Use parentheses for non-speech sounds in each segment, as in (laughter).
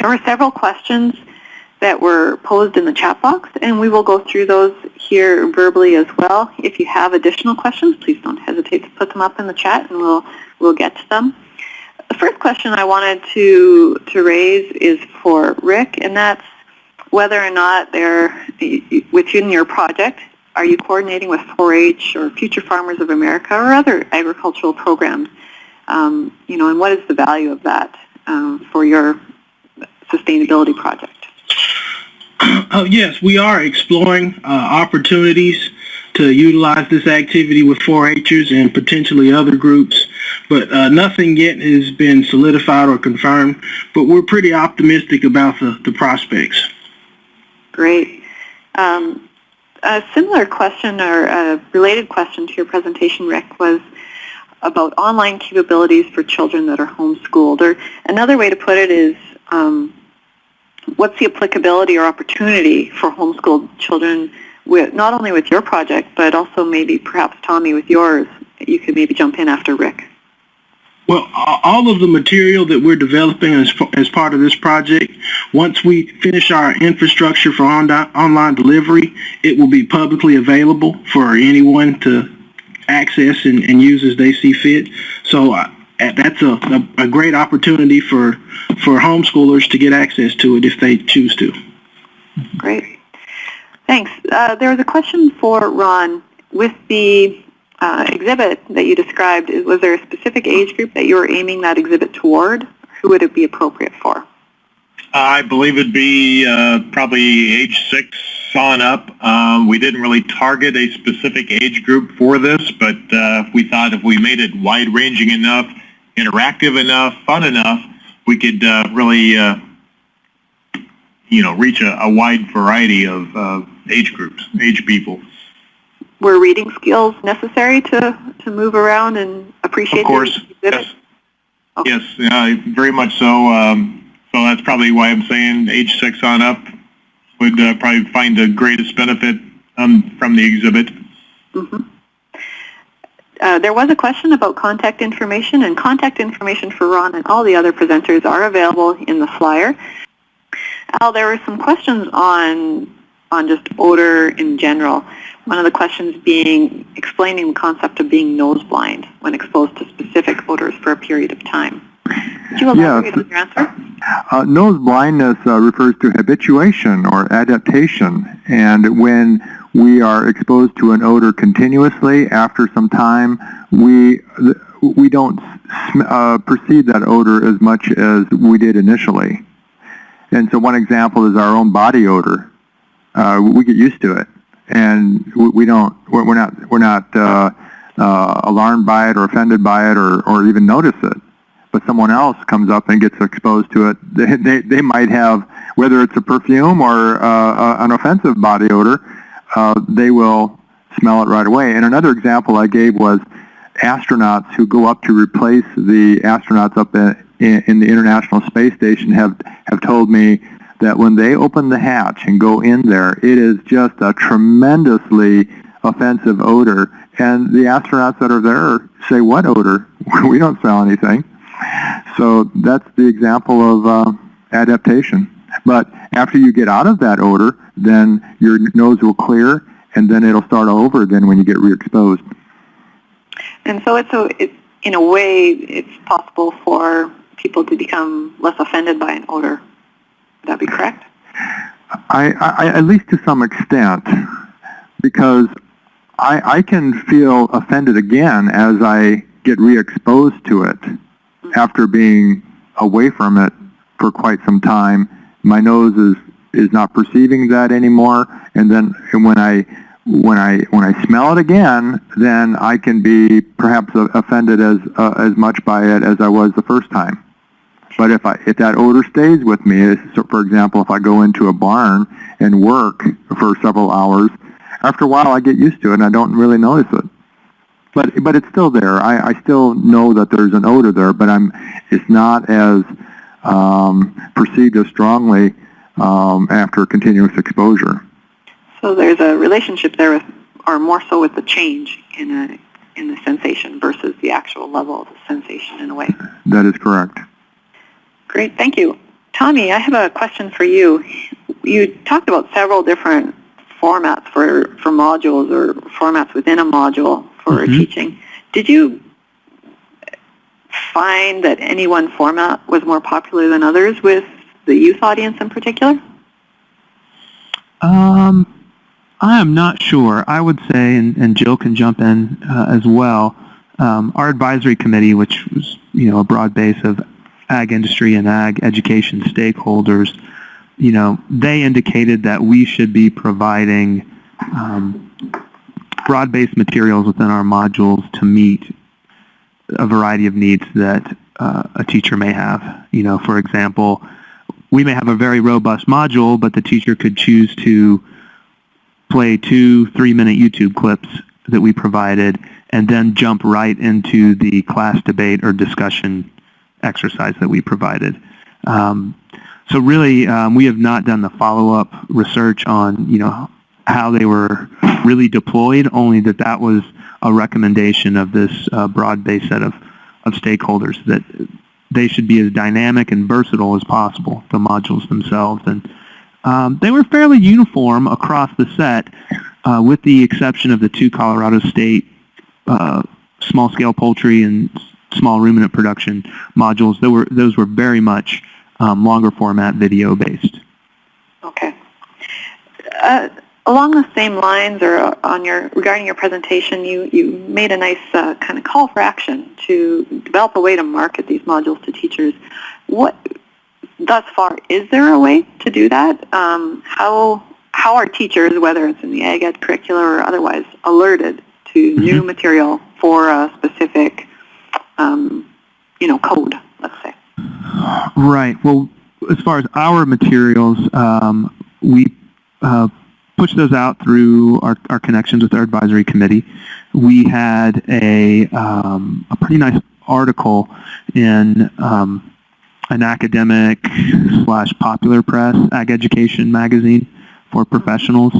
There were several questions that were posed in the chat box, and we will go through those here verbally as well. If you have additional questions, please don't hesitate to put them up in the chat, and we'll we'll get to them. The first question I wanted to to raise is for Rick, and that's whether or not they're within your project. Are you coordinating with 4-H or Future Farmers of America or other agricultural programs? Um, you know, and what is the value of that um, for your sustainability project? (clears throat) Oh, yes, we are exploring uh, opportunities to utilize this activity with 4-Hers and potentially other groups, but uh, nothing yet has been solidified or confirmed, but we're pretty optimistic about the, the prospects. Great. Um, a similar question or a related question to your presentation, Rick, was about online capabilities for children that are homeschooled. Or another way to put it is, um, what's the applicability or opportunity for homeschooled children with not only with your project, but also maybe perhaps Tommy with yours? You could maybe jump in after Rick. Well, all of the material that we're developing as, as part of this project, once we finish our infrastructure for on online delivery, it will be publicly available for anyone to access and, and use as they see fit. So that's a, a, a, great opportunity for, for homeschoolers to get access to it if they choose to. Great. Thanks. Uh, there was a question for Ron. With the uh, exhibit that you described, was there a specific age group that you were aiming that exhibit toward? Who would it be appropriate for? I believe it'd be uh, probably age six on up. Um, we didn't really target a specific age group for this, but uh, we thought if we made it wide-ranging enough, interactive enough, fun enough, we could uh, really, uh, you know, reach a, a wide variety of uh, age groups, age people were reading skills necessary to, to move around and appreciate Of course, yes. Okay. Yes, uh, very much so. Um, so that's probably why I'm saying age six on up would uh, probably find the greatest benefit um, from the exhibit. Mm -hmm. Uh, there was a question about contact information, and contact information for Ron and all the other presenters are available in the flyer. Al, there were some questions on on just odor in general. One of the questions being explaining the concept of being nose blind when exposed to specific odors for a period of time. Could you elaborate yes. on your answer? Uh, nose blindness uh, refers to habituation or adaptation. And when we are exposed to an odor continuously after some time, we, we don't uh, perceive that odor as much as we did initially. And so one example is our own body odor. Uh, we get used to it and we don't we're not we're not uh, uh, alarmed by it or offended by it or or even notice it. But someone else comes up and gets exposed to it. (laughs) They they, they might have whether it's a perfume or uh, an offensive body odor, uh, they will smell it right away. And another example I gave was astronauts who go up to replace the astronauts up in, in, the International Space Station have have told me that when they open the hatch and go in there, it is just a tremendously offensive odor. And the astronauts that are there say, what odor? (laughs) we don't smell anything. So that's the example of uh, adaptation. But after you get out of that odor, then your nose will clear, and then it'll start over again when you get re-exposed. And so it's, a, it's in a way, it's possible for people to become less offended by an odor. Would that be correct? I, I, at least to some extent, because I, I can feel offended again as I get re-exposed to it mm -hmm. after being away from it for quite some time. My nose is, is not perceiving that anymore, and then when I when I when I smell it again, then I can be perhaps offended as uh, as much by it as I was the first time. But if, I, if that odor stays with me, so for example, if I go into a barn and work for several hours, after a while I get used to it and I don't really notice it. But, but it's still there. I, I still know that there's an odor there, but I'm, it's not as um, perceived as strongly um, after continuous exposure. So there's a relationship there with, or more so with the change in, a, in the sensation versus the actual level of the sensation in a way. That is correct. Great, thank you. Tommy, I have a question for you. You talked about several different formats for, for modules or formats within a module for Mhm. teaching. Did you find that any one format was more popular than others with the youth audience in particular? Um, I am not sure. I would say, and, and Jill can jump in uh, as well. Um, our advisory committee, which was you know a broad base of ag industry and ag education stakeholders, you know, they indicated that we should be providing um, broad-based materials within our modules to meet a variety of needs that uh, a teacher may have. You know, for example, we may have a very robust module, but the teacher could choose to play two three-minute YouTube clips that we provided and then jump right into the class debate or discussion exercise that we provided. Um, so really, um, we have not done the follow-up research on, you know, how they were really deployed, only that that was a recommendation of this uh, broad-based set of, of stakeholders that they should be as dynamic and versatile as possible, the modules themselves. And um, they were fairly uniform across the set, uh, with the exception of the two Colorado State uh, small-scale poultry and small ruminant production modules. Were, those were very much um, longer format video based. Okay. Uh, along the same lines, or on your regarding your presentation, you you made a nice uh, kind of call for action to develop a way to market these modules to teachers. What thus far is there a way to do that? Um, how how are teachers, whether it's in the ag ed curricula or otherwise, alerted to new material for a specific um, you know code? Let's say. Right. Well, as far as our materials, um, we uh, push those out through our, our connections with our advisory committee. We had a, um, a pretty nice article in um, an academic slash popular press ag education magazine for professionals.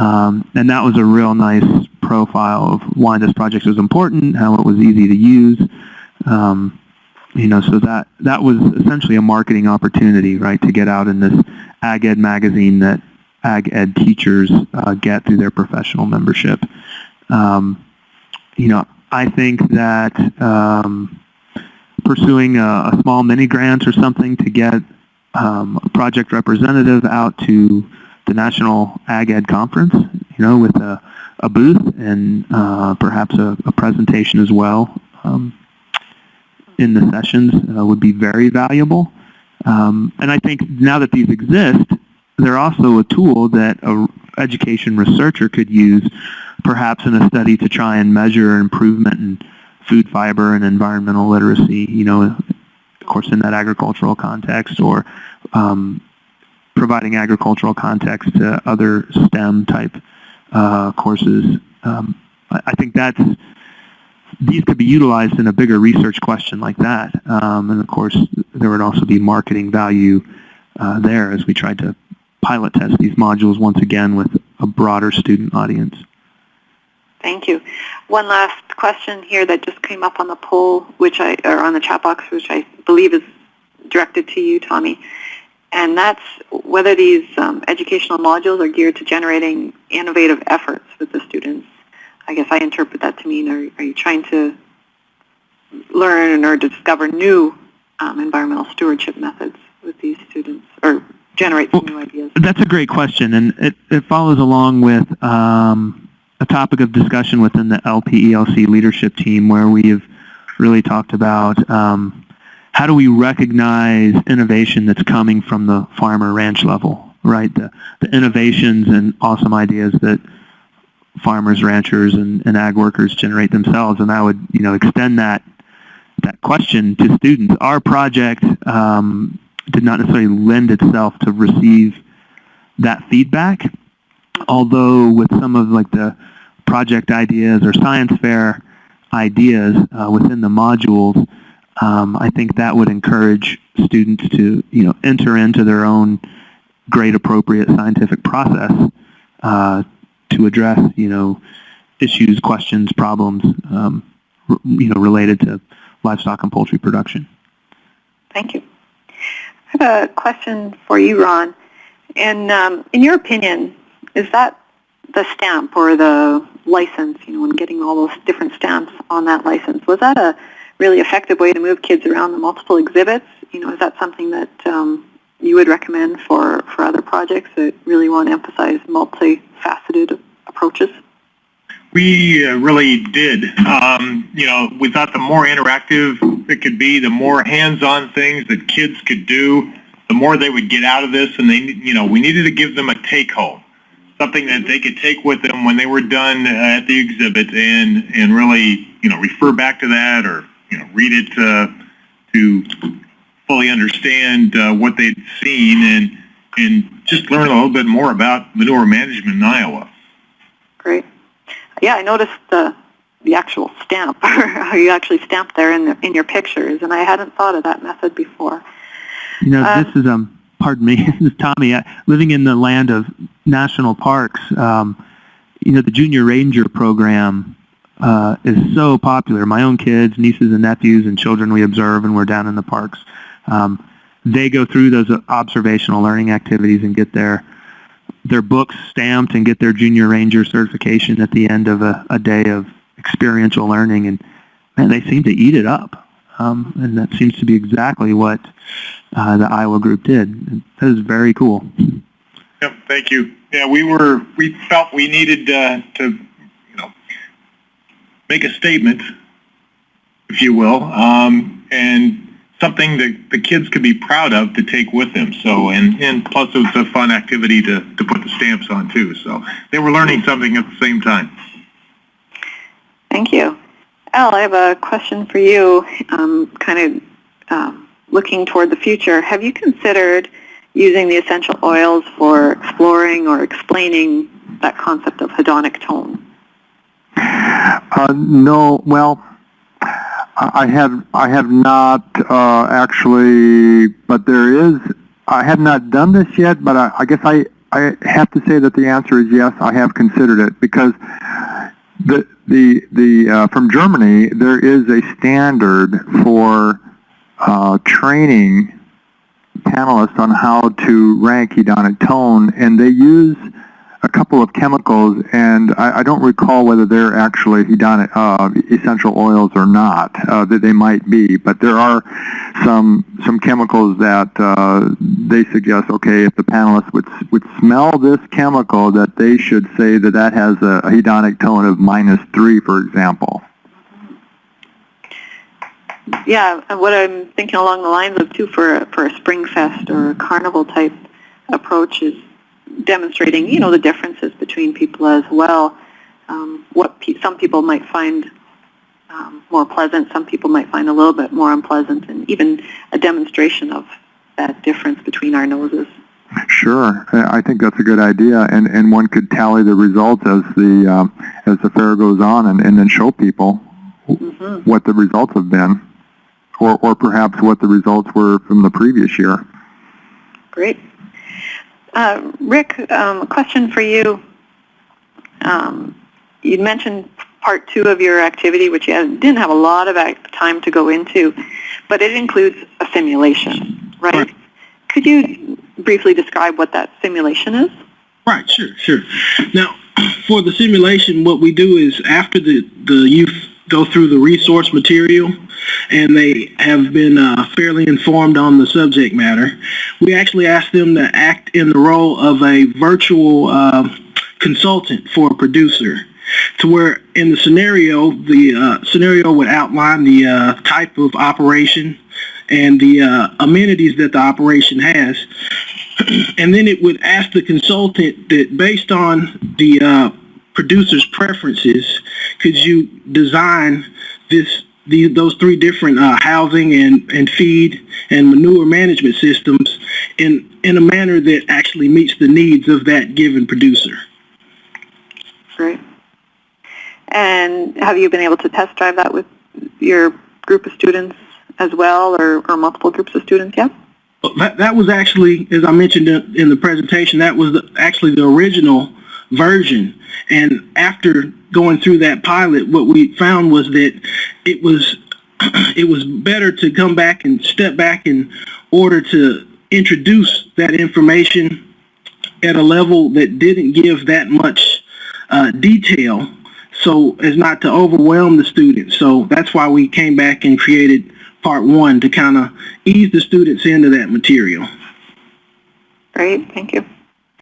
Um, and that was a real nice profile of why this project was important, how it was easy to use. Um, you know, so that that was essentially a marketing opportunity, right, to get out in this ag ed magazine that ag ed teachers uh, get through their professional membership. Um, you know, I think that um, pursuing a, a, small mini grant or something to get um, a project representative out to the National Ag Ed Conference, you know, with a, a booth and uh, perhaps a, a, presentation as well um, in the sessions uh, would be very valuable. Um, and I think now that these exist, they're also a tool that a education researcher could use perhaps in a study to try and measure improvement in food fiber and environmental literacy, you know, of course in that agricultural context or um, providing agricultural context to other STEM type uh, courses. Um, I, I, think that's these could be utilized in a bigger research question like that. Um, and of course, there would also be marketing value uh, there as we tried to pilot test these modules once again with a broader student audience. Thank you. One last question here that just came up on the poll, which I or on the chat box, which I believe is directed to you, Tommy, and that's whether these um, educational modules are geared to generating innovative efforts with the students. I guess I interpret that to mean, are, are you trying to learn or discover new um, environmental stewardship methods with these students, or generate some new ideas? That's a great question, and it, it follows along with um, a topic of discussion within the LPELC leadership team where we have really talked about um, how do we recognize innovation that's coming from the farmer ranch level, right? The, the innovations and awesome ideas that farmers, ranchers, and, and ag workers generate themselves, and I would, you know, extend that that question to students. Our project um, did not necessarily lend itself to receive that feedback, although with some of like the project ideas or science fair ideas uh, within the modules, um, I think that would encourage students to, you know, enter into their own grade appropriate scientific process uh, to address, you know, issues, questions, problems, um, you know, related to livestock and poultry production. Thank you. I have a question for you, Ron. And um, in your opinion, is that the stamp or the license, you know, and getting all those different stamps on that license, was that a really effective way to move kids around the multiple exhibits? You know, is that something that um, you would recommend for, for other projects that really want to emphasize multifaceted approaches? We uh, really did. Um, you know, we thought the more interactive it could be, the more hands-on things that kids could do, the more they would get out of this. And they, you know, we needed to give them a take-home, something that they could take with them when they were done at the exhibit, and and really, you know, refer back to that or you know, read it uh, to fully understand uh, what they'd seen and and just learn a little bit more about manure management in Iowa. Great. Yeah, I noticed the the actual stamp, how (laughs) you actually stamp there in the, in your pictures, and I hadn't thought of that method before. You know, Uh, this is um, pardon me, (laughs) this is Tommy. Uh, living in the land of national parks, um, you know, the Junior Ranger program uh, is so popular. My own kids, nieces and nephews, and children we observe, and we're down in the parks. Um, they go through those observational learning activities and get their their books stamped and get their Junior Ranger certification at the end of a, a day of experiential learning, and man, they seem to eat it up. Um, and that seems to be exactly what uh, the Iowa group did. That is very cool. Yep, thank you. Yeah, we were, we felt we needed uh, to, you know, make a statement, if you will, um, and something that the kids could be proud of to take with them. So, and, and plus it was a fun activity to, to put the stamps on too. So they were learning something at the same time. Thank you. Al, I have a question for you, um, kind of um, looking toward the future. Have you considered using the essential oils for exploring or explaining that concept of hedonic tone? Uh, no, well, I have I have not uh, actually, but there is. I have not done this yet, but I, I guess I I have to say that the answer is yes. I have considered it because the the the uh, from Germany there is a standard for uh, training panelists on how to rank hedonic tone, and they use a couple of chemicals, and I, I don't recall whether they're actually hedonic uh, essential oils or not. Uh, that they might be, but there are some some chemicals that uh, they suggest. Okay, if the panelists would would smell this chemical, that they should say that that has a, a hedonic tone of minus three, for example. Yeah, what I'm thinking along the lines of too for for a spring fest or a carnival type approach is demonstrating, you know, the differences between people as well. Um, what pe- some people might find um, more pleasant, some people might find a little bit more unpleasant, and even a demonstration of that difference between our noses. Sure, I think that's a good idea, and and one could tally the results as the um, as the fair goes on, and, and then show people hmm what the results have been, or or perhaps what the results were from the previous year. Great. Uh, Rick, um, a question for you. Um, you mentioned part two of your activity, which you didn't have a lot of time to go into, but it includes a simulation, right? Right. Could you briefly describe what that simulation is? Right, sure, sure. Now, for the simulation, what we do is after the, the youth go through the resource material and they have been uh, fairly informed on the subject matter, we actually asked them to act in the role of a virtual uh, consultant for a producer to where in the scenario, the uh, scenario would outline the uh, type of operation and the uh, amenities that the operation has. (clears throat) And then it would ask the consultant that based on the uh, producer's preferences, could you design this the, those three different uh, housing and, and feed and manure management systems in in a manner that actually meets the needs of that given producer. Great. And have you been able to test drive that with your group of students as well, or, or multiple groups of students yet? That, that was actually, as I mentioned in the presentation, that was the, actually the original version. And after going through that pilot, what we found was that it was (clears throat) it was better to come back and step back in order to introduce that information at a level that didn't give that much uh, detail so as not to overwhelm the students. So that's why we came back and created part one to kind of ease the students into that material. Great, thank you.